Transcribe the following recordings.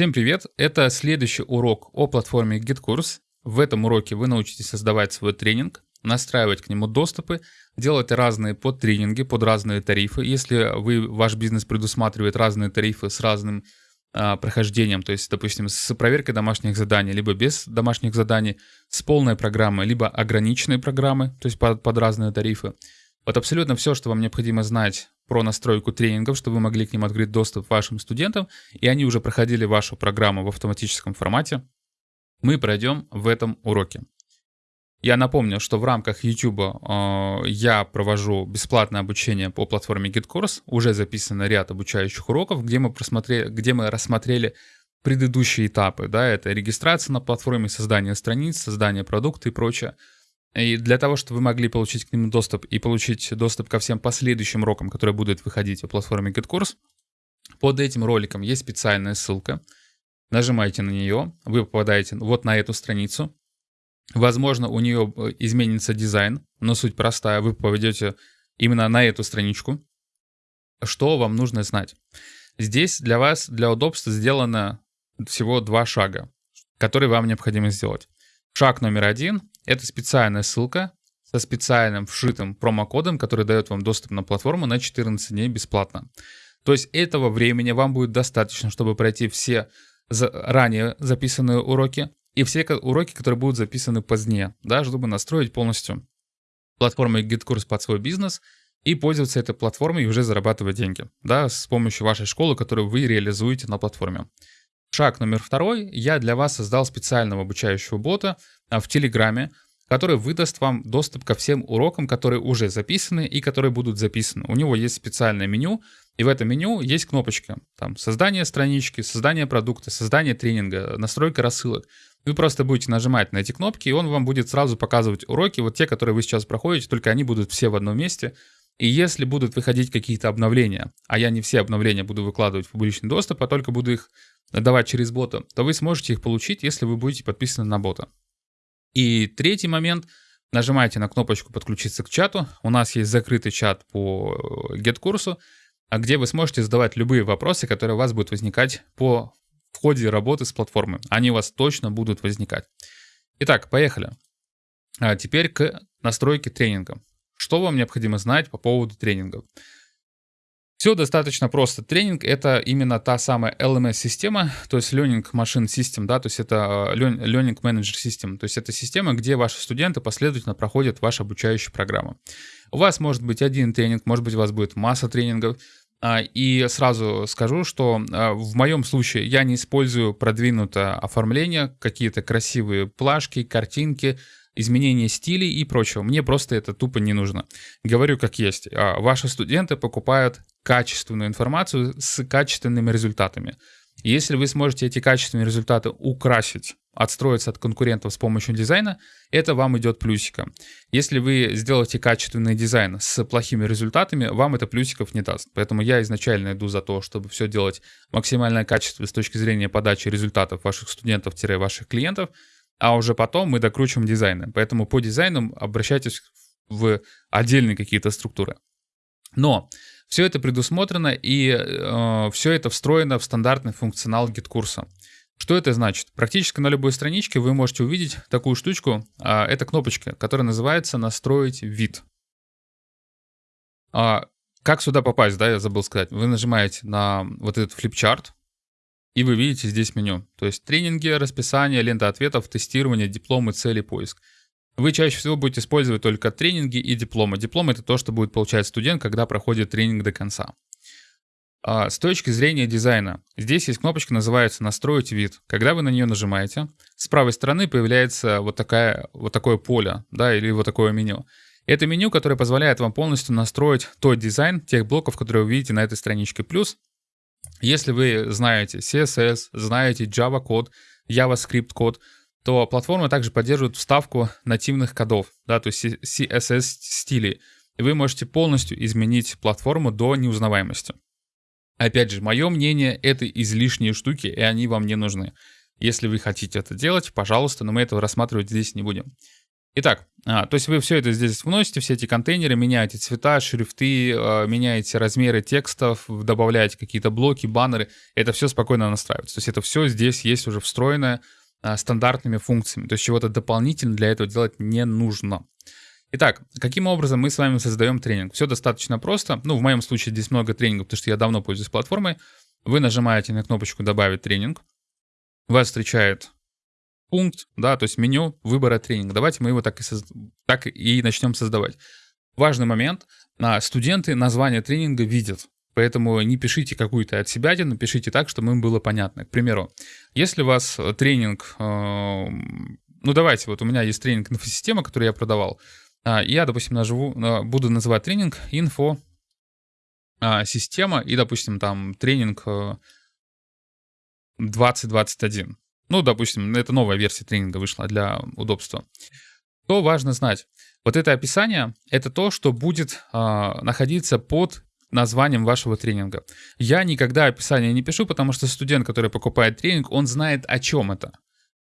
Всем привет! Это следующий урок о платформе GitKurs. В этом уроке вы научитесь создавать свой тренинг, настраивать к нему доступы, делать разные подтренинги под разные тарифы. Если вы, ваш бизнес предусматривает разные тарифы с разным а, прохождением, то есть, допустим, с проверкой домашних заданий, либо без домашних заданий, с полной программой, либо ограниченной программы, то есть под, под разные тарифы. Вот абсолютно все, что вам необходимо знать про настройку тренингов, чтобы вы могли к ним открыть доступ вашим студентам, и они уже проходили вашу программу в автоматическом формате, мы пройдем в этом уроке. Я напомню, что в рамках YouTube э, я провожу бесплатное обучение по платформе GitCourse. Уже записано ряд обучающих уроков, где мы, просмотрели, где мы рассмотрели предыдущие этапы. Да, это регистрация на платформе, создание страниц, создание продукта и прочее. И для того, чтобы вы могли получить к ним доступ и получить доступ ко всем последующим урокам, которые будут выходить в платформе GitCourse, под этим роликом есть специальная ссылка. Нажимаете на нее, вы попадаете вот на эту страницу. Возможно, у нее э, изменится дизайн, но суть простая. Вы попадете именно на эту страничку. Что вам нужно знать? Здесь для вас, для удобства, сделано всего два шага, которые вам необходимо сделать. Шаг номер один это специальная ссылка со специальным вшитым промокодом, который дает вам доступ на платформу на 14 дней бесплатно. То есть этого времени вам будет достаточно, чтобы пройти все ранее записанные уроки и все уроки, которые будут записаны позднее, да, чтобы настроить полностью платформу GitKurs под свой бизнес и пользоваться этой платформой и уже зарабатывать деньги, да, с помощью вашей школы, которую вы реализуете на платформе. Шаг номер второй. Я для вас создал специального обучающего бота а, в Телеграме, который выдаст вам доступ ко всем урокам, которые уже записаны и которые будут записаны. У него есть специальное меню, и в этом меню есть кнопочки. Там создание странички, создание продукта, создание тренинга, настройка рассылок. Вы просто будете нажимать на эти кнопки, и он вам будет сразу показывать уроки, вот те, которые вы сейчас проходите, только они будут все в одном месте. И если будут выходить какие-то обновления, а я не все обновления буду выкладывать в публичный доступ, а только буду их давать через бота, то вы сможете их получить, если вы будете подписаны на бота. И третий момент. Нажимаете на кнопочку «Подключиться к чату». У нас есть закрытый чат по GetKурсу, а где вы сможете задавать любые вопросы, которые у вас будут возникать по в ходе работы с платформой. Они у вас точно будут возникать. Итак, поехали. А теперь к настройке тренинга. Что вам необходимо знать по поводу тренингов? Все достаточно просто. Тренинг — это именно та самая LMS-система, то есть Learning Machine System, да, то есть это э, Learning Manager System, то есть это система, где ваши студенты последовательно проходят ваши обучающие программы. У вас может быть один тренинг, может быть у вас будет масса тренингов, а, и сразу скажу, что э, в моем случае я не использую продвинутое оформление, какие-то красивые плашки, картинки, изменение стилей и прочего. Мне просто это тупо не нужно. Говорю как есть. А, ваши студенты покупают качественную информацию с качественными результатами. Если вы сможете эти качественные результаты украсить, отстроиться от конкурентов с помощью дизайна, это вам идет плюсиком. Если вы сделаете качественный дизайн с плохими результатами, вам это плюсиков не даст. Поэтому я изначально иду за то, чтобы все делать максимально качественно с точки зрения подачи результатов ваших студентов-ваших клиентов, а уже потом мы докручиваем дизайны. Поэтому по дизайнам обращайтесь в отдельные какие-то структуры. Но все это предусмотрено и э, все это встроено в стандартный функционал GetCourse а. Что это значит? Практически на любой страничке вы можете увидеть такую штучку. Э, это кнопочка, которая называется «Настроить вид». А, как сюда попасть, да, я забыл сказать. Вы нажимаете на вот этот флипчарт, и вы видите здесь меню. То есть тренинги, расписание, лента ответов, тестирование, дипломы, цели, поиск. Вы чаще всего будете использовать только тренинги и дипломы. Диплом это то, что будет получать студент, когда проходит тренинг до конца. А с точки зрения дизайна, здесь есть кнопочка, называется «Настроить вид». Когда вы на нее нажимаете, с правой стороны появляется вот, такая, вот такое поле, да, или вот такое меню. Это меню, которое позволяет вам полностью настроить тот дизайн тех блоков, которые вы видите на этой страничке. Плюс если вы знаете CSS, знаете Java код, JavaScript код, то платформа также поддерживает вставку нативных кодов, да, то есть CSS стилей. И вы можете полностью изменить платформу до неузнаваемости. Опять же, мое мнение, это излишние штуки, и они вам не нужны. Если вы хотите это делать, пожалуйста, но мы этого рассматривать здесь не будем. Итак, а, то есть вы все это здесь вносите, все эти контейнеры, меняете цвета, шрифты, а, меняете размеры текстов, добавляете какие-то блоки, баннеры. Это все спокойно настраивается. То есть это все здесь есть уже встроенное а, стандартными функциями. То есть чего-то дополнительно для этого делать не нужно. Итак, каким образом мы с вами создаем тренинг? Все достаточно просто. Ну, в моем случае здесь много тренингов, потому что я давно пользуюсь платформой. Вы нажимаете на кнопочку «Добавить тренинг». Вас встречает пункт, да, то есть меню выбора тренинга. Давайте мы его так и, соз... так и начнем создавать. Важный момент. А, студенты название тренинга видят. Поэтому не пишите какую-то от себя, напишите так, чтобы им было понятно. К примеру, если у вас тренинг, э, ну давайте, вот у меня есть тренинг инфосистема, который я продавал. А, я, допустим, наживу, э, буду называть тренинг инфо а, система и, допустим, там тренинг 2021. Ну, допустим, это новая версия тренинга вышла для удобства, то важно знать. Вот это описание — это то, что будет э, находиться под названием вашего тренинга. Я никогда описание не пишу, потому что студент, который покупает тренинг, он знает, о чем это.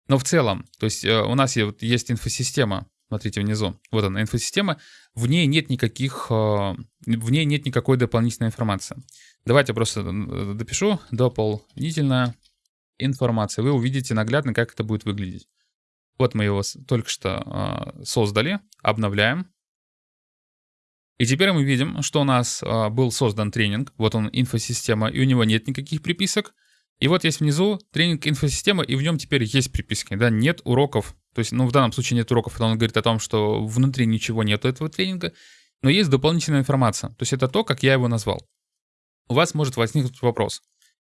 Но в целом, то есть э, у нас есть, есть инфосистема, смотрите внизу, вот она, инфосистема, в ней нет никаких, э, в ней нет никакой дополнительной информации. Давайте просто э, допишу, дополнительная информация. Вы увидите наглядно, как это будет выглядеть. Вот мы его только что э, создали, обновляем. И теперь мы видим, что у нас э, был создан тренинг. Вот он, инфосистема, и у него нет никаких приписок. И вот есть внизу тренинг инфосистема, и в нем теперь есть приписки. Да, нет уроков. То есть, ну, в данном случае нет уроков, это он говорит о том, что внутри ничего нет этого тренинга, но есть дополнительная информация. То есть это то, как я его назвал. У вас может возникнуть вопрос.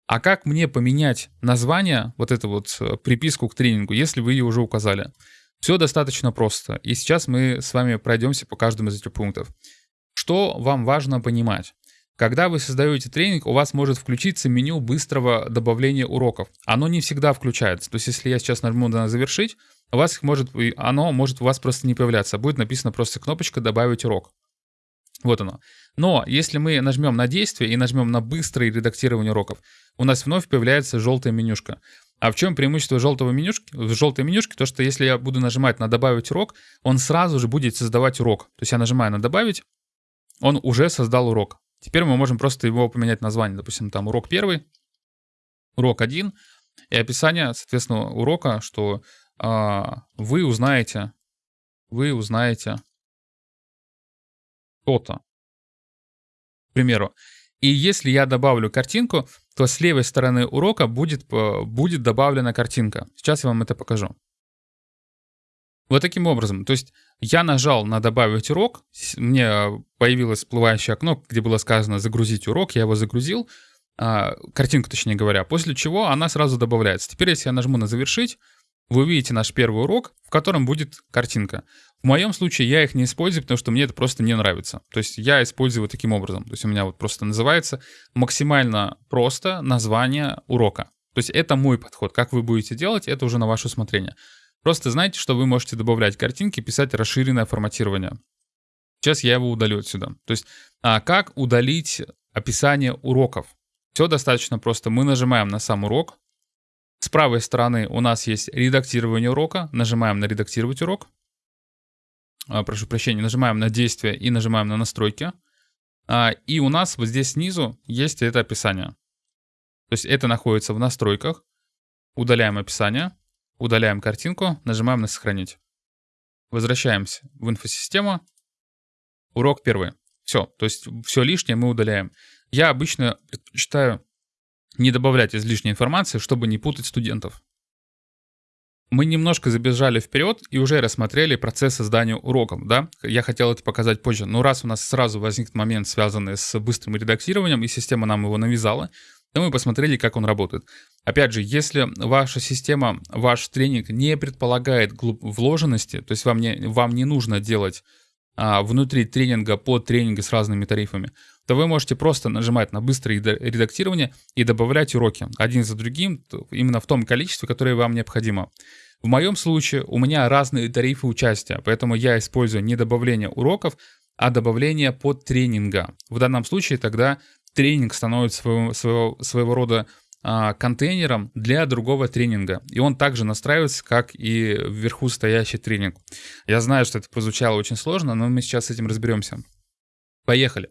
А как мне поменять название, вот эту вот э, приписку к тренингу, если вы ее уже указали? Все достаточно просто. И сейчас мы с вами пройдемся по каждому из этих пунктов. Что вам важно понимать? Когда вы создаете тренинг, у вас может включиться меню быстрого добавления уроков. Оно не всегда включается. То есть, если я сейчас нажму на «Завершить», у вас может, оно может у вас просто не появляться. Будет написано просто кнопочка «Добавить урок». Вот оно. Но если мы нажмем на действие и нажмем на быстрое редактирование уроков, у нас вновь появляется желтая менюшка. А в чем преимущество желтого менюшки, желтой менюшки? То, что если я буду нажимать на «Добавить урок», он сразу же будет создавать урок. То есть я нажимаю на «Добавить», он уже создал урок. Теперь мы можем просто его поменять название. Допустим, там урок первый, урок один, и описание, соответственно, урока, что а, вы узнаете, вы узнаете то-то. Примеру. И если я добавлю картинку, то с левой стороны урока будет, э, будет добавлена картинка. Сейчас я вам это покажу. Вот таким образом. То есть я нажал на «Добавить урок», мне появилось всплывающее окно, где было сказано «Загрузить урок», я его загрузил, а, картинку точнее говоря, после чего она сразу добавляется. Теперь если я нажму на «Завершить», вы увидите наш первый урок, в котором будет картинка. В моем случае я их не использую, потому что мне это просто не нравится. То есть я использую таким образом. То есть у меня вот просто называется максимально просто название урока. То есть это мой подход. Как вы будете делать, это уже на ваше усмотрение. Просто знайте, что вы можете добавлять картинки, писать расширенное форматирование. Сейчас я его удалю отсюда. То есть а как удалить описание уроков? Все достаточно просто. Мы нажимаем на сам урок, с правой стороны у нас есть редактирование урока. Нажимаем на «Редактировать урок». А, прошу прощения, нажимаем на «Действие» и нажимаем на «Настройки». А, и у нас вот здесь снизу есть это описание. То есть это находится в настройках. Удаляем описание, удаляем картинку, нажимаем на «Сохранить». Возвращаемся в инфосистему. Урок первый. Все, то есть все лишнее мы удаляем. Я обычно предпочитаю не добавлять излишней информации, чтобы не путать студентов. Мы немножко забежали вперед и уже рассмотрели процесс создания уроков, да? Я хотел это показать позже, но раз у нас сразу возник момент, связанный с быстрым редактированием, и система нам его навязала, то мы посмотрели, как он работает. Опять же, если ваша система, ваш тренинг не предполагает вложенности, то есть вам не, вам не нужно делать а, внутри тренинга под тренинги с разными тарифами, то вы можете просто нажимать на быстрое редактирование и добавлять уроки один за другим именно в том количестве, которое вам необходимо. В моем случае у меня разные тарифы участия, поэтому я использую не добавление уроков, а добавление под тренинга. В данном случае тогда тренинг становится своего, своего, своего рода а, контейнером для другого тренинга. И он также настраивается, как и вверху стоящий тренинг. Я знаю, что это прозвучало очень сложно, но мы сейчас с этим разберемся. Поехали.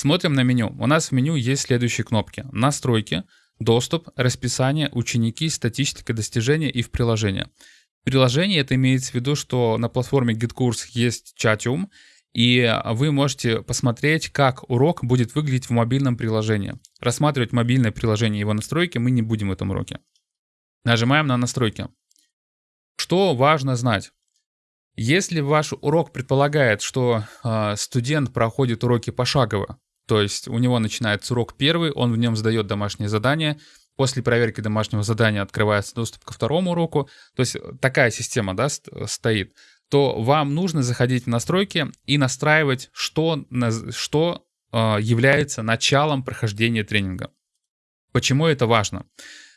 Смотрим на меню. У нас в меню есть следующие кнопки. Настройки, доступ, расписание, ученики, статистика достижения и в приложение. В приложении это имеется в виду, что на платформе GitKurs есть чатиум, и вы можете посмотреть, как урок будет выглядеть в мобильном приложении. Рассматривать мобильное приложение и его настройки мы не будем в этом уроке. Нажимаем на настройки. Что важно знать? Если ваш урок предполагает, что э, студент проходит уроки пошагово, то есть у него начинается урок первый, он в нем сдает домашнее задание, после проверки домашнего задания открывается доступ ко второму уроку, то есть такая система да, стоит, то вам нужно заходить в настройки и настраивать, что, что э, является началом прохождения тренинга. Почему это важно?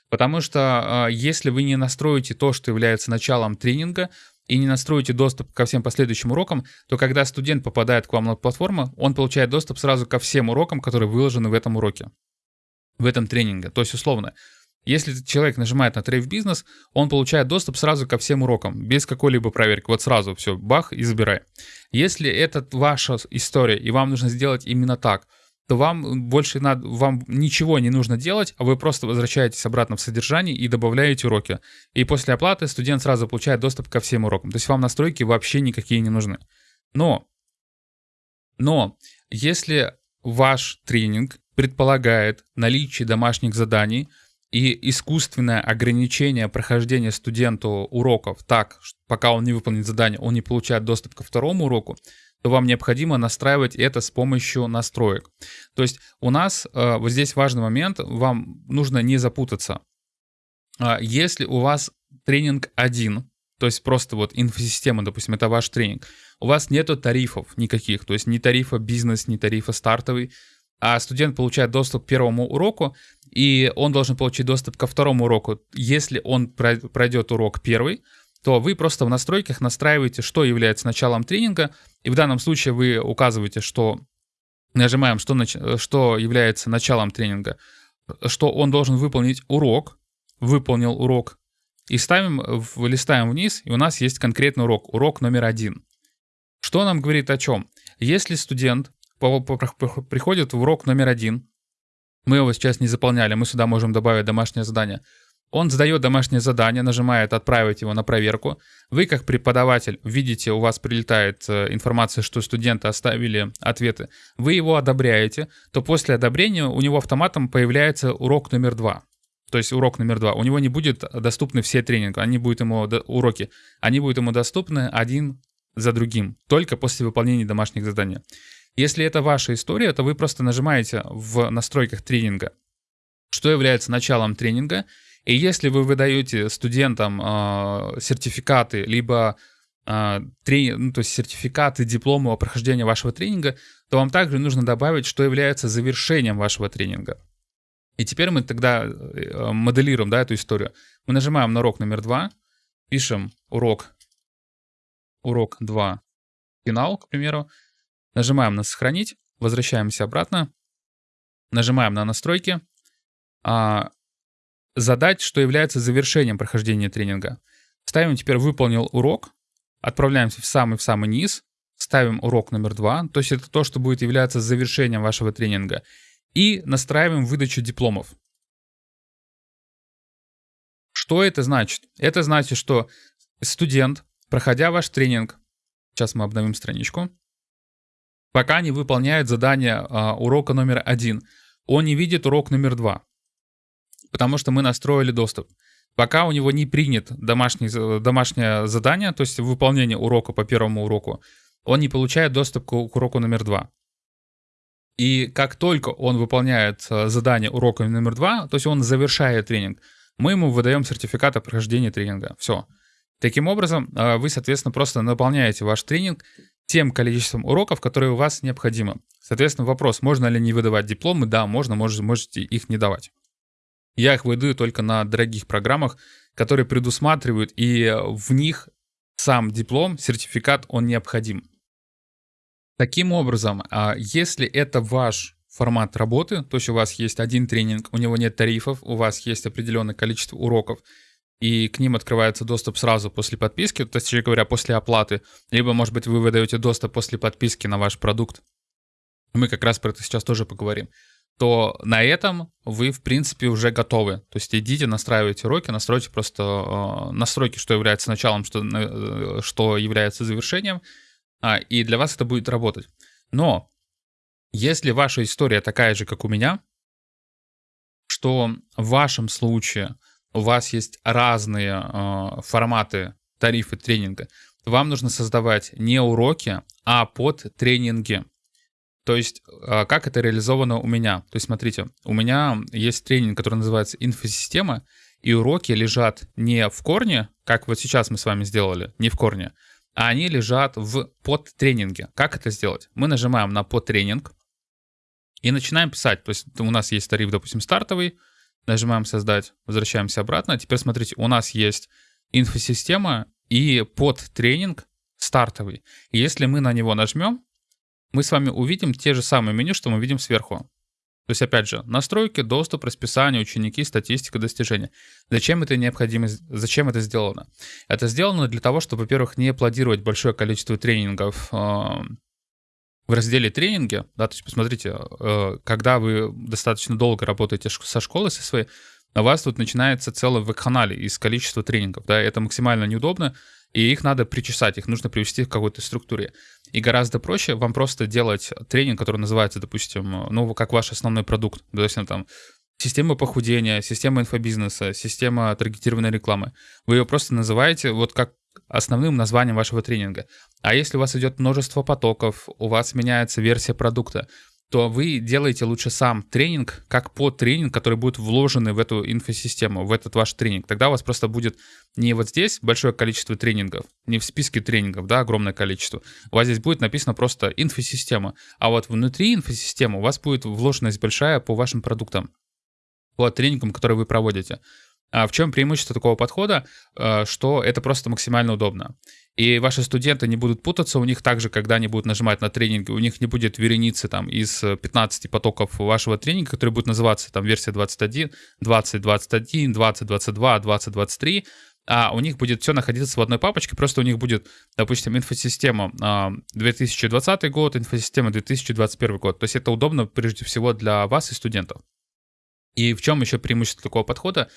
Потому что э, если вы не настроите то, что является началом тренинга, и не настроите доступ ко всем последующим урокам, то когда студент попадает к вам на платформу, он получает доступ сразу ко всем урокам, которые выложены в этом уроке, в этом тренинге. То есть условно, если человек нажимает на трейд бизнес, он получает доступ сразу ко всем урокам, без какой-либо проверки. Вот сразу все, бах и забирай. Если это ваша история, и вам нужно сделать именно так – то вам больше надо, вам ничего не нужно делать, а вы просто возвращаетесь обратно в содержание и добавляете уроки. И после оплаты студент сразу получает доступ ко всем урокам. То есть вам настройки вообще никакие не нужны. Но, но если ваш тренинг предполагает наличие домашних заданий и искусственное ограничение прохождения студенту уроков так, что пока он не выполнит задание, он не получает доступ ко второму уроку, то вам необходимо настраивать это с помощью настроек. То есть у нас э, вот здесь важный момент, вам нужно не запутаться. А если у вас тренинг один, то есть просто вот инфосистема, допустим, это ваш тренинг, у вас нету тарифов никаких, то есть ни тарифа бизнес, ни тарифа стартовый, а студент получает доступ к первому уроку, и он должен получить доступ ко второму уроку, если он пройдет урок первый, то вы просто в настройках настраиваете, что является началом тренинга, и в данном случае вы указываете, что нажимаем, что, нач... что является началом тренинга, что он должен выполнить урок, выполнил урок, и ставим, листаем вниз, и у нас есть конкретный урок, урок номер один. Что нам говорит о чем? Если студент приходит в урок номер один, мы его сейчас не заполняли, мы сюда можем добавить домашнее задание – он сдает домашнее задание, нажимает «Отправить его на проверку». Вы, как преподаватель, видите, у вас прилетает э, информация, что студенты оставили ответы. Вы его одобряете, то после одобрения у него автоматом появляется урок номер два. То есть урок номер два. У него не будет доступны все тренинги, они будут ему, уроки, они будут ему доступны один за другим, только после выполнения домашних заданий. Если это ваша история, то вы просто нажимаете в настройках тренинга, что является началом тренинга, и если вы выдаете студентам э, сертификаты, либо э, трени... ну, то есть сертификаты, дипломы о прохождении вашего тренинга, то вам также нужно добавить, что является завершением вашего тренинга. И теперь мы тогда э, моделируем да, эту историю. Мы нажимаем на урок номер два, пишем урок, урок 2, финал, к примеру, нажимаем на «Сохранить», возвращаемся обратно, нажимаем на «Настройки», а, задать, что является завершением прохождения тренинга. Ставим теперь «Выполнил урок», отправляемся в самый-в самый низ, ставим урок номер два, то есть это то, что будет являться завершением вашего тренинга, и настраиваем выдачу дипломов. Что это значит? Это значит, что студент, проходя ваш тренинг, сейчас мы обновим страничку, пока не выполняет задание а, урока номер один, он не видит урок номер два потому что мы настроили доступ. Пока у него не принят домашний, домашнее задание, то есть выполнение урока по первому уроку, он не получает доступ к, уроку номер два. И как только он выполняет э, задание урока номер два, то есть он завершает тренинг, мы ему выдаем сертификат о прохождении тренинга. Все. Таким образом, э, вы, соответственно, просто наполняете ваш тренинг тем количеством уроков, которые у вас необходимо. Соответственно, вопрос, можно ли не выдавать дипломы? Да, можно, можете, можете их не давать. Я их выдаю только на дорогих программах, которые предусматривают, и в них сам диплом, сертификат, он необходим. Таким образом, а, если это ваш формат работы, то есть у вас есть один тренинг, у него нет тарифов, у вас есть определенное количество уроков, и к ним открывается доступ сразу после подписки, то есть, говоря, после оплаты, либо, может быть, вы выдаете доступ после подписки на ваш продукт. Мы как раз про это сейчас тоже поговорим то на этом вы, в принципе, уже готовы. То есть идите, настраивайте уроки, настройте просто э, настройки, что является началом, что, э, что является завершением, э, и для вас это будет работать. Но если ваша история такая же, как у меня, что в вашем случае у вас есть разные э, форматы тарифы тренинга, вам нужно создавать не уроки, а под тренинги. То есть, а, как это реализовано у меня? То есть, смотрите, у меня есть тренинг, который называется «Инфосистема», и уроки лежат не в корне, как вот сейчас мы с вами сделали, не в корне, а они лежат в подтренинге. Как это сделать? Мы нажимаем на подтренинг и начинаем писать. То есть у нас есть тариф, допустим, стартовый, нажимаем «Создать», возвращаемся обратно. Теперь смотрите, у нас есть инфосистема и подтренинг стартовый. И если мы на него нажмем, мы с вами увидим те же самые меню, что мы видим сверху. То есть, опять же, настройки, доступ, расписание, ученики, статистика, достижения. Зачем это необходимо, зачем это сделано? Это сделано для того, чтобы, во-первых, не аплодировать большое количество тренингов э, в разделе тренинги. Да, то есть, посмотрите, э, когда вы достаточно долго работаете со школой, со своей, у вас тут начинается целый веб-канале из количества тренингов. Да, это максимально неудобно и их надо причесать, их нужно привести к какой-то структуре. И гораздо проще вам просто делать тренинг, который называется, допустим, ну, как ваш основной продукт, допустим, там, система похудения, система инфобизнеса, система таргетированной рекламы. Вы ее просто называете вот как основным названием вашего тренинга. А если у вас идет множество потоков, у вас меняется версия продукта, то вы делаете лучше сам тренинг, как по тренинг, который будет вложены в эту инфосистему, в этот ваш тренинг. Тогда у вас просто будет не вот здесь большое количество тренингов, не в списке тренингов, да, огромное количество. У вас здесь будет написано просто инфосистема, а вот внутри инфосистемы у вас будет вложенность большая по вашим продуктам, по тренингам, которые вы проводите. А в чем преимущество такого подхода? Э, что это просто максимально удобно. И ваши студенты не будут путаться, у них также, когда они будут нажимать на тренинги, у них не будет вереницы там из 15 потоков вашего тренинга, который будет называться там версия 21, 20, 21, 20, 22, 20, 23, а у них будет все находиться в одной папочке, просто у них будет, допустим, инфосистема 2020 а, год, инфосистема 2021 год. То есть это удобно прежде всего для вас и студентов. И в чем еще преимущество такого подхода?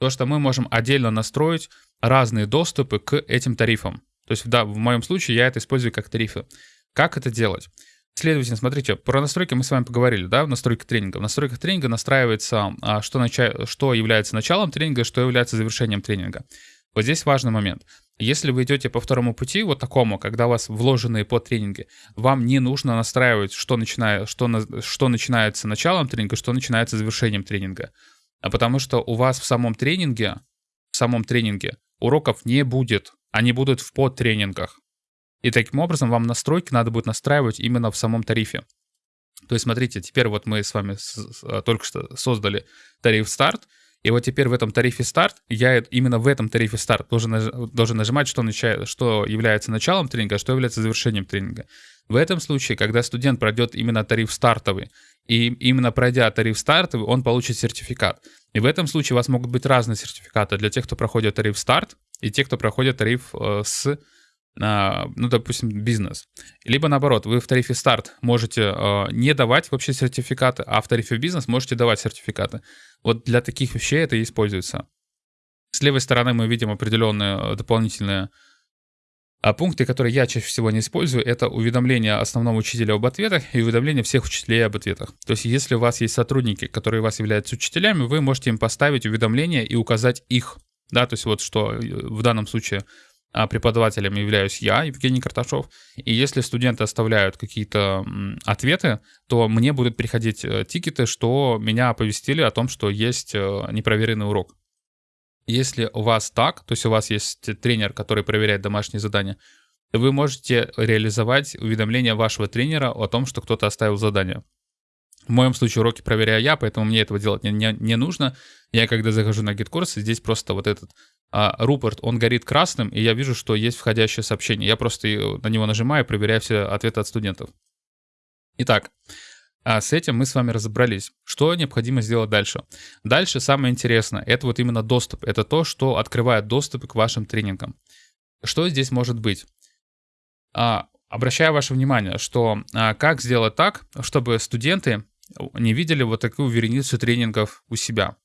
То, что мы можем отдельно настроить разные доступы к этим тарифам. То есть, да, в моем случае я это использую как тарифы. Как это делать? Следовательно, смотрите, про настройки мы с вами поговорили, да, настройка тренинга. В настройках тренинга настраивается, а, что, нача... что является началом тренинга, что является завершением тренинга. Вот здесь важный момент. Если вы идете по второму пути, вот такому, когда у вас вложенные по тренинге, вам не нужно настраивать, что, начиная, что, на, что начинается началом тренинга, что начинается завершением тренинга. А потому что у вас в самом тренинге, в самом тренинге уроков не будет. Они будут в подтренингах. И таким образом вам настройки надо будет настраивать именно в самом тарифе. То есть смотрите, теперь вот мы с вами с, только что создали тариф старт, и вот теперь в этом тарифе старт, я именно в этом тарифе старт должен, должен нажимать, что, нача, что является началом тренинга, а что является завершением тренинга. В этом случае, когда студент пройдет именно тариф стартовый, и именно пройдя тариф стартовый, он получит сертификат. И в этом случае у вас могут быть разные сертификаты для тех, кто проходит тариф старт, и тех, кто проходит тариф э, с ну, допустим, бизнес. Либо наоборот, вы в тарифе старт можете э, не давать вообще сертификаты, а в тарифе бизнес можете давать сертификаты. Вот для таких вещей это и используется. С левой стороны мы видим определенные э, дополнительные а пункты, которые я чаще всего не использую, это уведомление основного учителя об ответах и уведомление всех учителей об ответах. То есть, если у вас есть сотрудники, которые у вас являются учителями, вы можете им поставить уведомление и указать их. Да, то есть вот что э, в данном случае а, преподавателем являюсь я, Евгений Карташов. И если студенты оставляют какие-то ответы, то мне будут приходить э, тикеты, что меня оповестили о том, что есть э, непроверенный урок. Если у вас так, то есть у вас есть тренер, который проверяет домашние задания, вы можете реализовать уведомление вашего тренера о том, что кто-то оставил задание. В моем случае уроки проверяю я, поэтому мне этого делать не, не, не нужно. Я когда захожу на GetCourse, здесь просто вот этот а, рупор, он горит красным, и я вижу, что есть входящее сообщение. Я просто на него нажимаю проверяю все ответы от студентов. Итак, А с этим мы с вами разобрались. Что необходимо сделать дальше? Дальше самое интересное, это вот именно доступ. Это то, что открывает доступ к вашим тренингам. Что здесь может быть? А, обращаю ваше внимание, что а, как сделать так, чтобы студенты не видели вот такую вереницу тренингов у себя.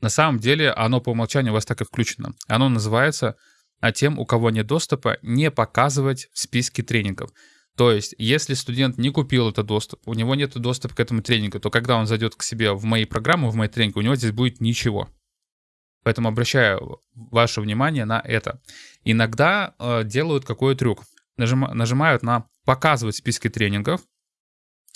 На самом деле оно по умолчанию у вас так и включено. Оно называется а тем, у кого нет доступа, не показывать в списке тренингов. То есть, если студент не купил этот доступ, у него нет доступа к этому тренингу, то когда он зайдет к себе в мои программы, в мои тренинги, у него здесь будет ничего. Поэтому обращаю ваше внимание на это. Иногда э, делают какой трюк. Нажим, нажимают на «Показывать списки тренингов»,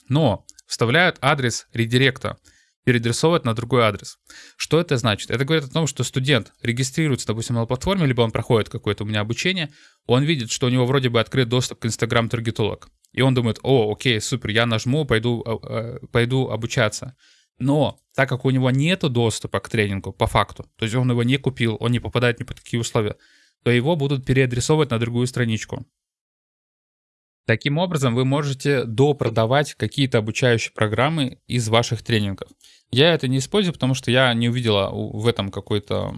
но вставляют адрес редиректа переадресовывать на другой адрес. Что это значит? Это говорит о том, что студент регистрируется, допустим, на платформе, либо он проходит какое-то у меня обучение, он видит, что у него вроде бы открыт доступ к Instagram таргетолог. И он думает, о, окей, супер, я нажму, пойду, э, э, пойду обучаться. Но так как у него нет доступа к тренингу по факту, то есть он его не купил, он не попадает ни под какие условия, то его будут переадресовывать на другую страничку. Таким образом, вы можете допродавать какие-то обучающие программы из ваших тренингов. Я это не использую, потому что я не увидела в этом какой-то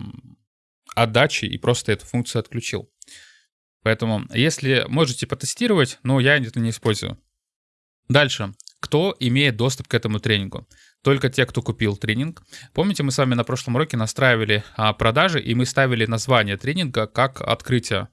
отдачи и просто эту функцию отключил. Поэтому, если можете потестировать, но я это не использую. Дальше. Кто имеет доступ к этому тренингу? Только те, кто купил тренинг. Помните, мы с вами на прошлом уроке настраивали а, продажи, и мы ставили название тренинга как открытие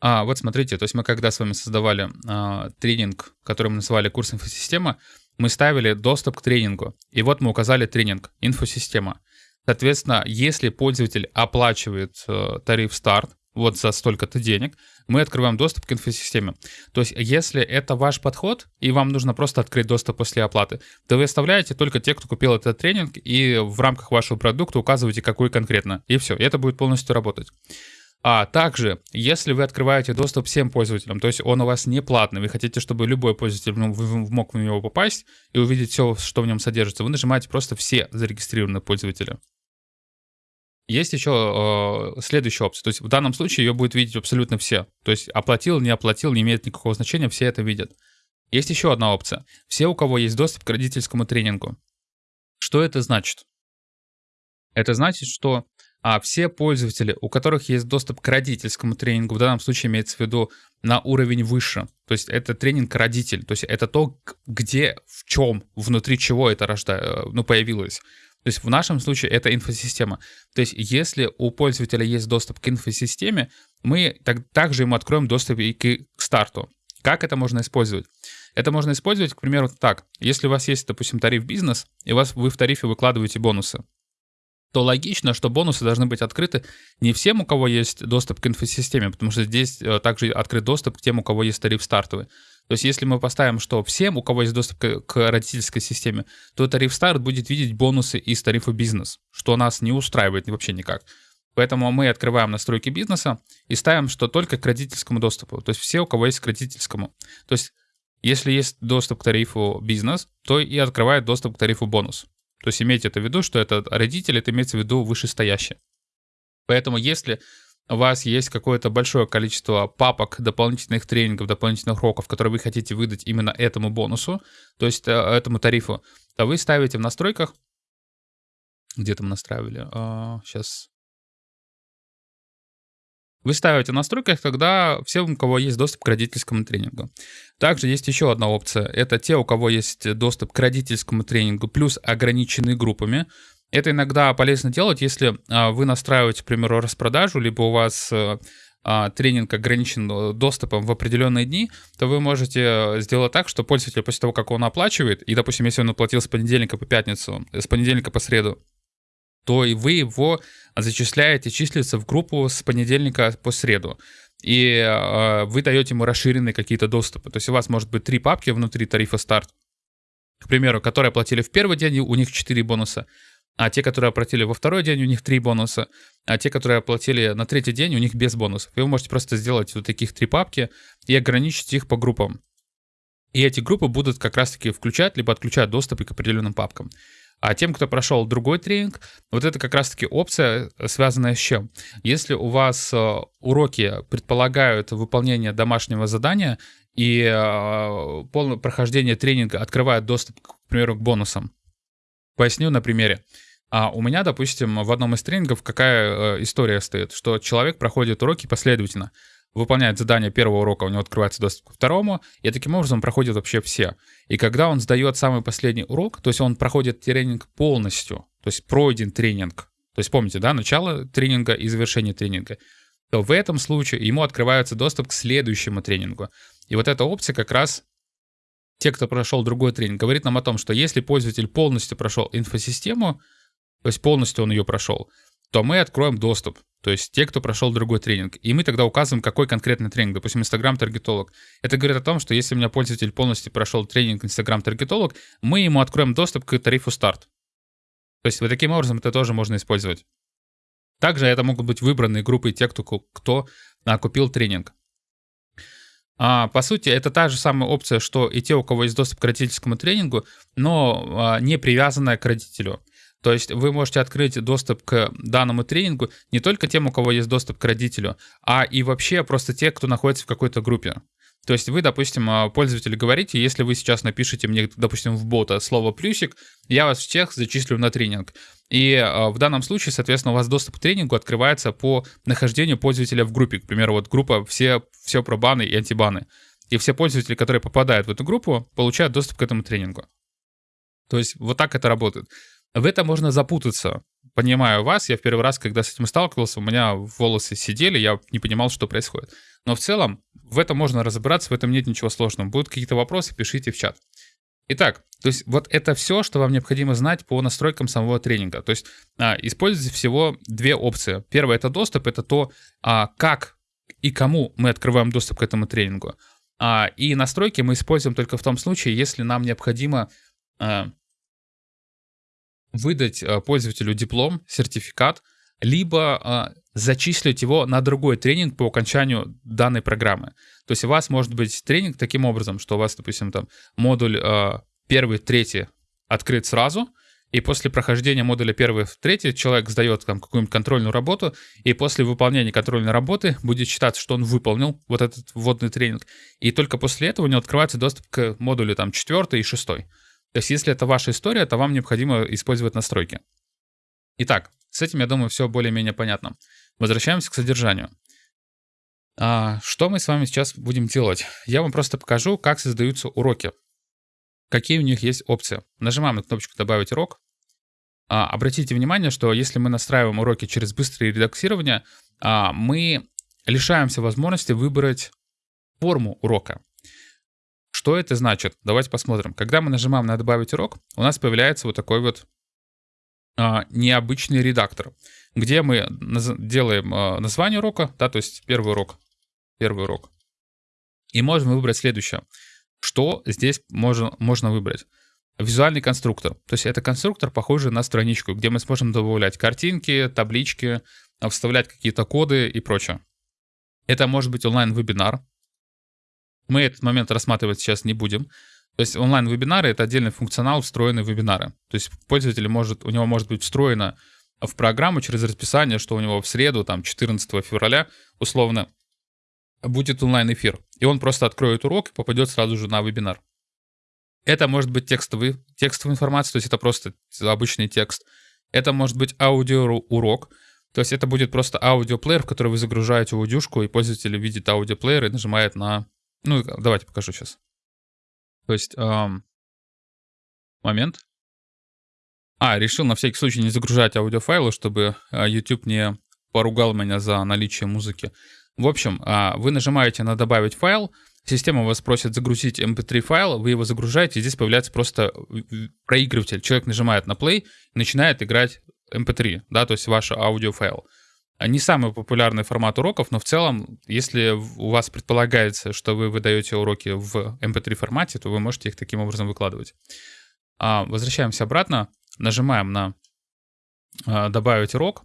а, вот смотрите, то есть мы когда с вами создавали а, тренинг, который мы называли курс инфосистема, мы ставили доступ к тренингу. И вот мы указали тренинг инфосистема. Соответственно, если пользователь оплачивает э, тариф старт, вот за столько-то денег, мы открываем доступ к инфосистеме. То есть, если это ваш подход, и вам нужно просто открыть доступ после оплаты, то вы оставляете только те, кто купил этот тренинг, и в рамках вашего продукта указываете, какой конкретно. И все, и это будет полностью работать. А также, если вы открываете доступ всем пользователям, то есть он у вас не платный, вы хотите, чтобы любой пользователь мог в него попасть и увидеть все, что в нем содержится, вы нажимаете просто все зарегистрированные пользователи. Есть еще э, следующая опция. То есть в данном случае ее будет видеть абсолютно все. То есть оплатил, не оплатил, не имеет никакого значения, все это видят. Есть еще одна опция. Все, у кого есть доступ к родительскому тренингу. Что это значит? Это значит, что а все пользователи, у которых есть доступ к родительскому тренингу, в данном случае имеется в виду на уровень выше, то есть это тренинг родитель, то есть это то, где, в чем, внутри чего это рожда... Э, ну, появилось. То есть в нашем случае это инфосистема. То есть если у пользователя есть доступ к инфосистеме, мы так, также ему откроем доступ и к, к старту. Как это можно использовать? Это можно использовать, к примеру, так. Если у вас есть, допустим, тариф бизнес, и у вас, вы в тарифе выкладываете бонусы, то логично, что бонусы должны быть открыты не всем, у кого есть доступ к инфосистеме, потому что здесь э, также открыт доступ к тем, у кого есть тариф стартовый. То есть если мы поставим, что всем, у кого есть доступ к, к родительской системе, то тариф старт будет видеть бонусы из тарифа бизнес, что нас не устраивает вообще никак. Поэтому мы открываем настройки бизнеса и ставим, что только к родительскому доступу. То есть все, у кого есть к родительскому. То есть если есть доступ к тарифу бизнес, то и открывает доступ к тарифу бонус. То есть имейте это в виду, что это родитель, это имеется в виду вышестоящий. Поэтому если у вас есть какое-то большое количество папок, дополнительных тренингов, дополнительных уроков, которые вы хотите выдать именно этому бонусу, то есть э, этому тарифу, то вы ставите в настройках, где-то мы настраивали, сейчас вы ставите в настройках тогда всем, у кого есть доступ к родительскому тренингу. Также есть еще одна опция. Это те, у кого есть доступ к родительскому тренингу, плюс ограниченные группами. Это иногда полезно делать, если а, вы настраиваете, к примеру, распродажу, либо у вас э, а, тренинг ограничен э, доступом в определенные дни, то вы можете э, сделать так, что пользователь после того, как он оплачивает, и, допустим, если он оплатил с понедельника по пятницу, с понедельника по среду, то и вы его зачисляете, числится в группу с понедельника по среду. И э, вы даете ему расширенные какие-то доступы. То есть у вас может быть три папки внутри тарифа старт, к примеру, которые оплатили в первый день, у них 4 бонуса, а те, которые оплатили во второй день, у них 3 бонуса, а те, которые оплатили на третий день, у них без бонусов. И вы можете просто сделать вот таких три папки и ограничить их по группам. И эти группы будут как раз-таки включать, либо отключать доступы к определенным папкам. А тем, кто прошел другой тренинг, вот это как раз-таки опция, э, связанная с чем? Если у вас э, уроки предполагают выполнение домашнего задания, и э, полное прохождение тренинга открывает доступ, к примеру, к бонусам. Поясню на примере. А у меня, допустим, в одном из тренингов какая история стоит, что человек проходит уроки последовательно, выполняет задание первого урока, у него открывается доступ ко второму, и таким образом проходит вообще все. И когда он сдает самый последний урок, то есть он проходит тренинг полностью, то есть пройден тренинг, то есть помните, да, начало тренинга и завершение тренинга, то в этом случае ему открывается доступ к следующему тренингу. И вот эта опция как раз те, кто прошел другой тренинг, говорит нам о том, что если пользователь полностью прошел инфосистему, то есть полностью он ее прошел, то мы откроем доступ. То есть те, кто прошел другой тренинг. И мы тогда указываем, какой конкретный тренинг. Допустим, Instagram таргетолог. Это говорит о том, что если у меня пользователь полностью прошел тренинг Instagram таргетолог, мы ему откроем доступ к тарифу старт. То есть вот таким образом это тоже можно использовать. Также это могут быть выбранные группы тех, кто, кто а, купил тренинг. А, по сути, это та же самая опция, что и те, у кого есть доступ к родительскому тренингу, но а, не привязанная к родителю. То есть вы можете открыть доступ к данному тренингу не только тем, у кого есть доступ к родителю, а и вообще просто те, кто находится в какой-то группе. То есть вы, допустим, а, пользователю говорите, если вы сейчас напишите мне, допустим, в бота слово «плюсик», я вас всех зачислю на тренинг. И а, в данном случае, соответственно, у вас доступ к тренингу открывается по нахождению пользователя в группе. К примеру, вот группа «Все, все про баны и антибаны». И все пользователи, которые попадают в эту группу, получают доступ к этому тренингу. То есть вот так это работает. В это можно запутаться. Понимаю вас, я в первый раз, когда с этим сталкивался, у меня волосы сидели, я не понимал, что происходит. Но в целом в этом можно разобраться, в этом нет ничего сложного. Будут какие-то вопросы, пишите в чат. Итак, то есть вот это все, что вам необходимо знать по настройкам самого тренинга. То есть а, используйте всего две опции. Первое это доступ, это то, а, как и кому мы открываем доступ к этому тренингу. А, и настройки мы используем только в том случае, если нам необходимо а, выдать а, пользователю диплом, сертификат, либо а, зачислить его на другой тренинг по окончанию данной программы. То есть у вас может быть тренинг таким образом, что у вас, допустим, там модуль э, первый, третий открыт сразу, и после прохождения модуля первый, третий человек сдает там какую-нибудь контрольную работу, и после выполнения контрольной работы будет считаться, что он выполнил вот этот вводный тренинг, и только после этого у него открывается доступ к модулю там четвертый и шестой. То есть если это ваша история, то вам необходимо использовать настройки. Итак, с этим, я думаю, все более-менее понятно. Возвращаемся к содержанию. А, что мы с вами сейчас будем делать? Я вам просто покажу, как создаются уроки. Какие у них есть опции. Нажимаем на кнопочку «Добавить урок». А, обратите внимание, что если мы настраиваем уроки через быстрое редактирование, а, мы лишаемся возможности выбрать форму урока. Что это значит? Давайте посмотрим. Когда мы нажимаем на «Добавить урок», у нас появляется вот такой вот а, необычный редактор, где мы делаем а, название урока, да, то есть первый урок первый урок. И можем выбрать следующее. Что здесь можно, можно выбрать? Визуальный конструктор. То есть это конструктор, похожий на страничку, где мы сможем добавлять картинки, таблички, вставлять какие-то коды и прочее. Это может быть онлайн-вебинар. Мы этот момент рассматривать сейчас не будем. То есть онлайн-вебинары — это отдельный функционал, встроенный вебинары. То есть пользователь может, у него может быть встроено в программу через расписание, что у него в среду, там, 14 февраля, условно, будет онлайн-эфир, и он просто откроет урок и попадет сразу же на вебинар. Это может быть текстовый, текстовая информация, то есть это просто обычный текст. Это может быть аудиоурок, то есть это будет просто аудиоплеер, в который вы загружаете аудюшку, и пользователь видит аудиоплеер и нажимает на... Ну, давайте покажу сейчас. То есть... Эм... Момент. А, решил на всякий случай не загружать аудиофайлы, чтобы э, YouTube не поругал меня за наличие музыки. В общем, а, вы нажимаете на «Добавить файл», система вас просит загрузить mp3 файл, вы его загружаете, и здесь появляется просто проигрыватель. Человек нажимает на play начинает играть mp3, да, то есть ваш аудиофайл. Не самый популярный формат уроков, но в целом, если у вас предполагается, что вы выдаете уроки в mp3 формате, то вы можете их таким образом выкладывать. А, возвращаемся обратно, нажимаем на а, «Добавить урок»,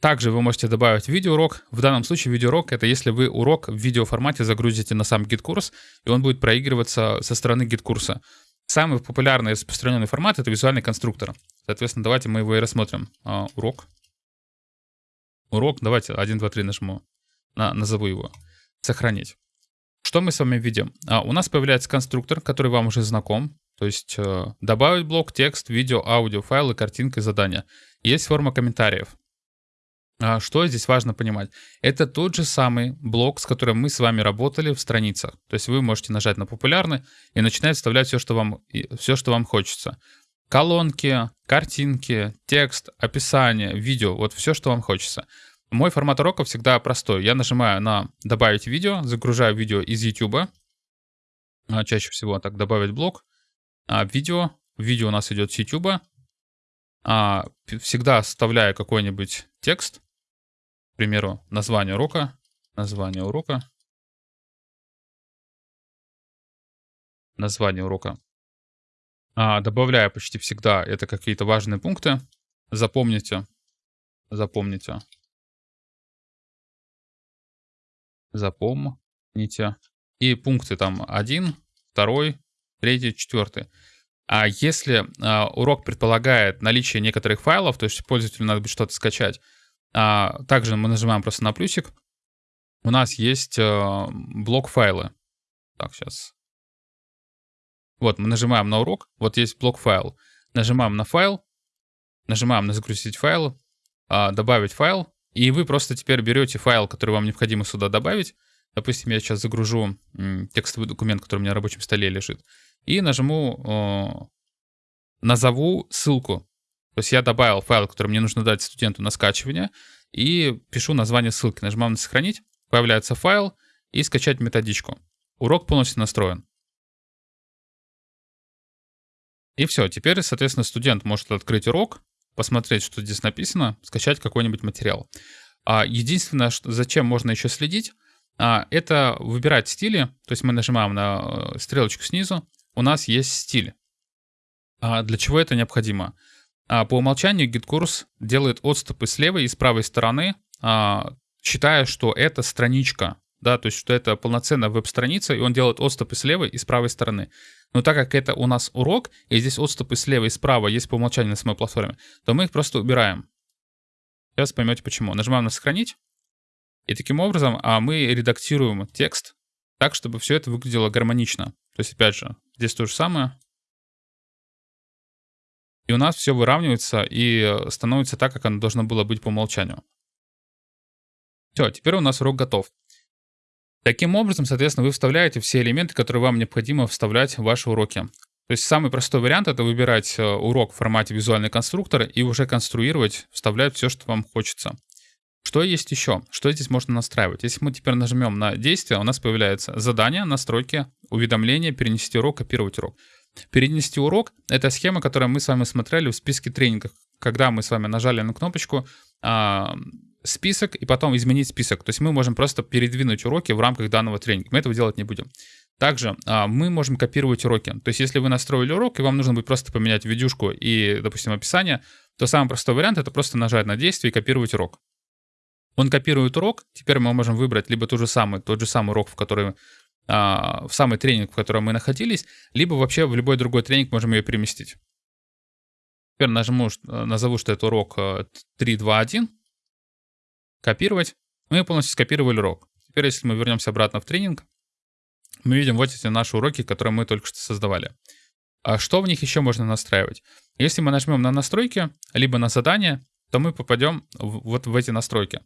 также вы можете добавить видеоурок. В данном случае видеоурок — это если вы урок в видеоформате загрузите на сам GetCourse, и он будет проигрываться со стороны GetCourse а. Самый популярный распространенный формат — это визуальный конструктор. Соответственно, давайте мы его и рассмотрим. А, урок. Урок, давайте 1, 2, 3 нажму. На, назову его. Сохранить. Что мы с вами видим? А, у нас появляется конструктор, который вам уже знаком. То есть э, добавить блок, текст, видео, аудио, файлы, картинки, задания. Есть форма комментариев. А, что здесь важно понимать? Это тот же самый блок, с которым мы с вами работали в страницах. То есть вы можете нажать на популярный и начинать вставлять все, что вам, все, что вам хочется. Колонки, картинки, текст, описание, видео, вот все, что вам хочется. Мой формат урока всегда простой. Я нажимаю на «Добавить видео», загружаю видео из YouTube. А, чаще всего так «Добавить блок». А, видео. Видео у нас идет с YouTube. А, всегда вставляю какой-нибудь текст примеру, название урока, название урока, название урока. А, добавляю почти всегда это какие-то важные пункты. Запомните, запомните, запомните. И пункты там 1, 2, 3, 4. А если а, урок предполагает наличие некоторых файлов, то есть пользователю надо будет что-то скачать, а, также мы нажимаем просто на плюсик. У нас есть а, блок файлы. Так, сейчас. Вот, мы нажимаем на урок. Вот есть блок файл. Нажимаем на файл. Нажимаем на загрузить файл. А, добавить файл. И вы просто теперь берете файл, который вам необходимо сюда добавить. Допустим, я сейчас загружу текстовый документ, который у меня на рабочем столе лежит. И нажму, назову ссылку. То есть я добавил файл, который мне нужно дать студенту на скачивание, и пишу название ссылки. Нажимаем на «Сохранить», появляется файл, и скачать методичку. Урок полностью настроен. И все, теперь, соответственно, студент может открыть урок, посмотреть, что здесь написано, скачать какой-нибудь материал. А единственное, что, зачем можно еще следить, а, это выбирать стили. То есть мы нажимаем на э, стрелочку снизу, у нас есть стиль. А для чего это необходимо? А, по умолчанию GitKurs делает отступы с левой и с правой стороны, а, считая, что это страничка, да, то есть что это полноценная веб-страница, и он делает отступы с левой и с правой стороны. Но так как это у нас урок, и здесь отступы слева и справа есть по умолчанию на самой платформе, то мы их просто убираем. Сейчас поймете почему. Нажимаем на «Сохранить», и таким образом а мы редактируем текст так, чтобы все это выглядело гармонично. То есть, опять же, здесь то же самое. И у нас все выравнивается и э, становится так, как оно должно было быть по умолчанию. Все, теперь у нас урок готов. Таким образом, соответственно, вы вставляете все элементы, которые вам необходимо вставлять в ваши уроки. То есть самый простой вариант это выбирать э, урок в формате визуальный конструктор и уже конструировать, вставлять все, что вам хочется. Что есть еще? Что здесь можно настраивать? Если мы теперь нажмем на действие, у нас появляется задание, настройки, уведомления, перенести урок, копировать урок. Перенести урок — это схема, которую мы с вами смотрели в списке тренингов, когда мы с вами нажали на кнопочку а, список и потом изменить список. То есть мы можем просто передвинуть уроки в рамках данного тренинга. Мы этого делать не будем. Также а, мы можем копировать уроки. То есть если вы настроили урок, и вам нужно будет просто поменять видюшку и, допустим, описание, то самый простой вариант — это просто нажать на действие и копировать урок. Он копирует урок, теперь мы можем выбрать либо тот же самый, тот же самый урок, в который а, в самый тренинг, в котором мы находились, либо вообще в любой другой тренинг можем ее переместить. Теперь нажму, э, назову, что это урок 3.2.1. Копировать. Мы полностью скопировали урок. Теперь, если мы вернемся обратно в тренинг, мы видим вот эти наши уроки, которые мы только что создавали. А что в них еще можно настраивать? Если мы нажмем на настройки, либо на задание, то мы попадем вот в эти настройки.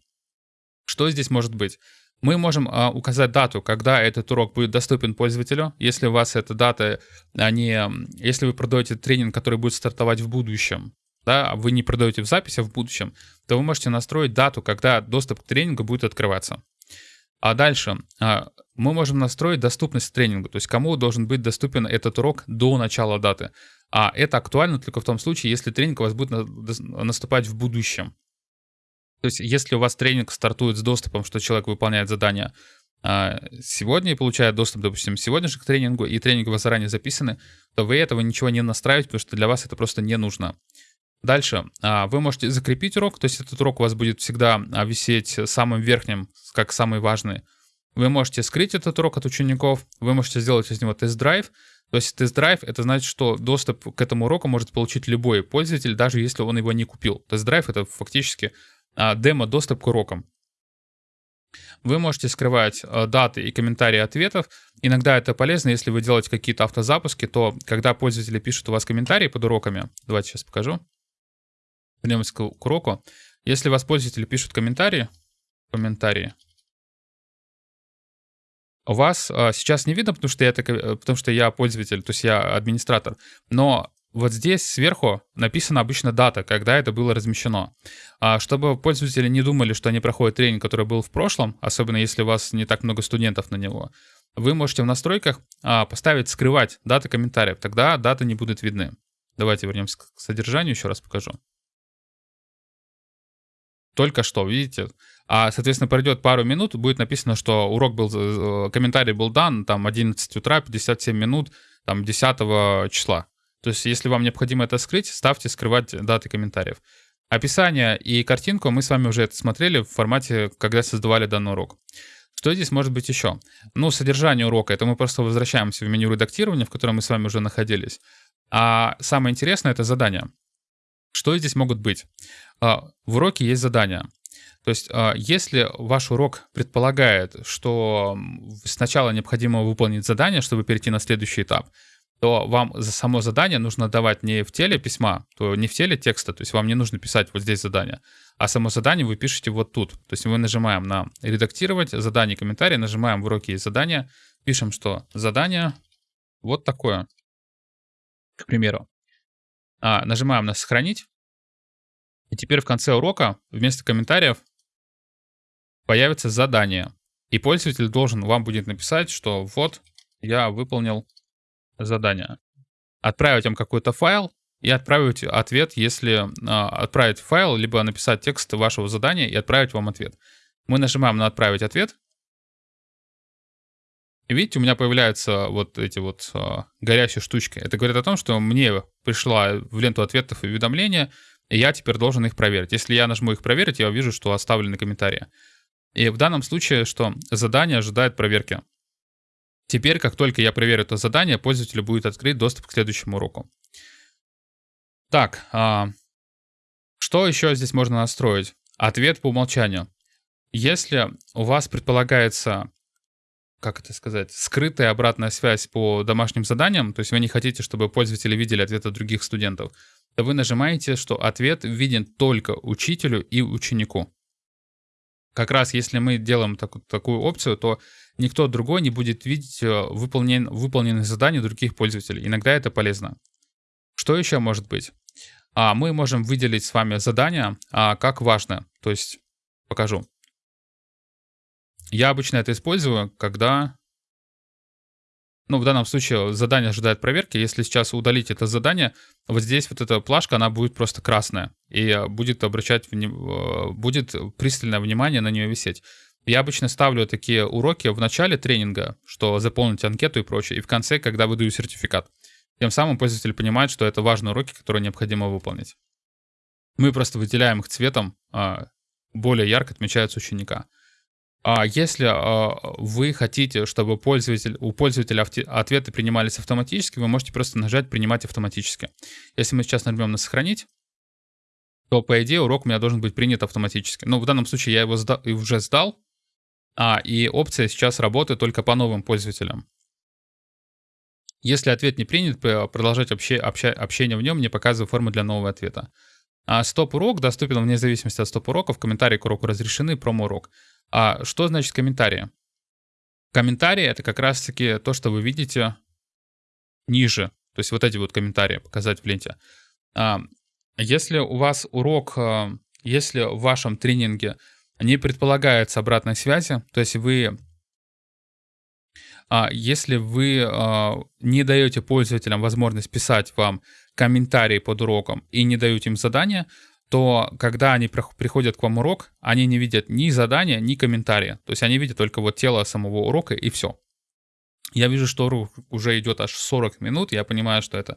Что здесь может быть? Мы можем а, указать дату, когда этот урок будет доступен пользователю. Если у вас эта дата, а не, если вы продаете тренинг, который будет стартовать в будущем, да, а вы не продаете в записи, а в будущем, то вы можете настроить дату, когда доступ к тренингу будет открываться. А дальше а, мы можем настроить доступность тренингу, то есть кому должен быть доступен этот урок до начала даты. А это актуально только в том случае, если тренинг у вас будет наступать в будущем. То есть если у вас тренинг стартует с доступом, что человек выполняет задание а, сегодня и получает доступ, допустим, сегодня же к тренингу, и тренинги у вас заранее записаны, то вы этого ничего не настраиваете, потому что для вас это просто не нужно. Дальше а, вы можете закрепить урок, то есть этот урок у вас будет всегда а, висеть самым верхним, как самый важный. Вы можете скрыть этот урок от учеников, вы можете сделать из него тест-драйв. То есть тест-драйв — это значит, что доступ к этому уроку может получить любой пользователь, даже если он его не купил. Тест-драйв — это фактически а, демо-доступ к урокам. Вы можете скрывать даты и комментарии ответов. Иногда это полезно, если вы делаете какие-то автозапуски, то когда пользователи пишут у вас комментарии под уроками, давайте сейчас покажу. Вернемся к, уроку. Если вас пользователи пишут комментарии, комментарии, у вас а, сейчас не видно, потому что, я, э, потому что я пользователь, то есть я администратор, но вот здесь сверху написана обычно дата, когда это было размещено. А чтобы пользователи не думали, что они проходят тренинг, который был в прошлом, особенно если у вас не так много студентов на него, вы можете в настройках а, поставить «Скрывать даты комментариев», тогда даты не будут видны. Давайте вернемся к содержанию, еще раз покажу. Только что, видите? А, соответственно, пройдет пару минут, будет написано, что урок был, э, комментарий был дан, там, 11 утра, 57 минут, там, 10 числа. То есть, если вам необходимо это скрыть, ставьте скрывать даты комментариев. Описание и картинку мы с вами уже это смотрели в формате, когда создавали данный урок. Что здесь может быть еще? Ну, содержание урока, это мы просто возвращаемся в меню редактирования, в котором мы с вами уже находились. А самое интересное — это задание. Что здесь могут быть? А, в уроке есть задания. То есть, а, если ваш урок предполагает, что сначала необходимо выполнить задание, чтобы перейти на следующий этап, то вам за само задание нужно давать не в теле письма, то не в теле текста, то есть вам не нужно писать вот здесь задание, а само задание вы пишете вот тут. То есть мы нажимаем на «Редактировать», «Задание», «Комментарий», нажимаем в уроке есть задание, пишем, что задание вот такое, к примеру. А, нажимаем на «Сохранить», и теперь в конце урока вместо комментариев появится задание. И пользователь должен вам будет написать, что вот я выполнил задание. Отправить вам какой-то файл и отправить ответ, если э, отправить файл, либо написать текст вашего задания и отправить вам ответ. Мы нажимаем на «Отправить ответ». Видите, у меня появляются вот эти вот э, горящие штучки. Это говорит о том, что мне пришла в ленту ответов и уведомления, и я теперь должен их проверить. Если я нажму их проверить, я увижу, что оставлены комментарии. И в данном случае, что задание ожидает проверки. Теперь, как только я проверю это задание, пользователю будет открыть доступ к следующему уроку. Так, а, что еще здесь можно настроить? Ответ по умолчанию. Если у вас предполагается, как это сказать, скрытая обратная связь по домашним заданиям, то есть вы не хотите, чтобы пользователи видели ответы других студентов, то вы нажимаете, что ответ виден только учителю и ученику. Как раз если мы делаем так, такую опцию, то никто другой не будет видеть э, выполнен, выполненные задания других пользователей. Иногда это полезно. Что еще может быть? А, мы можем выделить с вами задания а, как важное. То есть, покажу. Я обычно это использую, когда ну, в данном случае задание ожидает проверки. Если сейчас удалить это задание, вот здесь вот эта плашка, она будет просто красная. И будет обращать, э, будет пристальное внимание на нее висеть. Я обычно ставлю такие уроки в начале тренинга, что заполнить анкету и прочее, и в конце, когда выдаю сертификат. Тем самым пользователь понимает, что это важные уроки, которые необходимо выполнить. Мы просто выделяем их цветом, а, более ярко отмечаются ученика. А если а, вы хотите, чтобы пользователь, у пользователя ответы принимались автоматически, вы можете просто нажать «Принимать автоматически». Если мы сейчас нажмем на «Сохранить», то, по идее, урок у меня должен быть принят автоматически. Но в данном случае я его сда уже сдал, а, и опция сейчас работает только по новым пользователям. Если ответ не принят, продолжать общение в нем, не показывая форму для нового ответа. А стоп-урок доступен вне зависимости от стоп-уроков. Комментарии к уроку разрешены, промо-урок. А что значит комментарии? Комментарии — это как раз-таки то, что вы видите ниже. То есть вот эти вот комментарии показать в ленте. А, если у вас урок, а, если в вашем тренинге не предполагается обратной связи, то есть вы если вы не даете пользователям возможность писать вам комментарии под уроком и не даете им задания, то когда они приходят к вам урок, они не видят ни задания, ни комментария. То есть они видят только вот тело самого урока и все. Я вижу, что урок уже идет аж 40 минут. Я понимаю, что это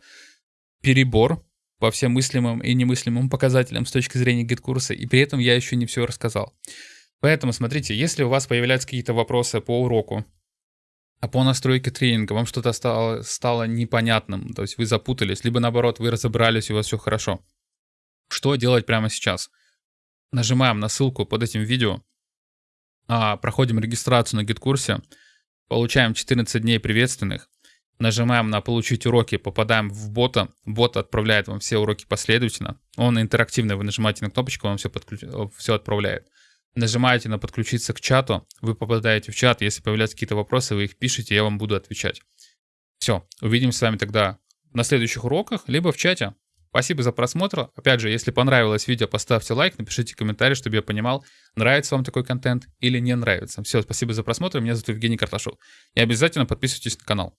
перебор по всем мыслимым и немыслимым показателям с точки зрения GetCourse а, и при этом я еще не все рассказал. Поэтому смотрите, если у вас появляются какие-то вопросы по уроку, а по настройке тренинга вам что-то стало, стало непонятным, то есть вы запутались, либо наоборот, вы разобрались, и у вас все хорошо, что делать прямо сейчас? Нажимаем на ссылку под этим видео. а, проходим регистрацию на гид-курсе, получаем 14 дней приветственных, нажимаем на «Получить уроки», попадаем в бота, бот отправляет вам все уроки последовательно, он интерактивный, вы нажимаете на кнопочку, он все, подключ... все отправляет. Нажимаете на «Подключиться к чату», вы попадаете в чат, если появляются какие-то вопросы, вы их пишете, я вам буду отвечать. Все, увидимся с вами тогда на следующих уроках, либо в чате. Спасибо за просмотр. Опять же, если понравилось видео, поставьте лайк, напишите комментарий, чтобы я понимал, нравится вам такой контент или не нравится. Все, спасибо за просмотр. Меня зовут Евгений Карташов. И обязательно подписывайтесь на канал.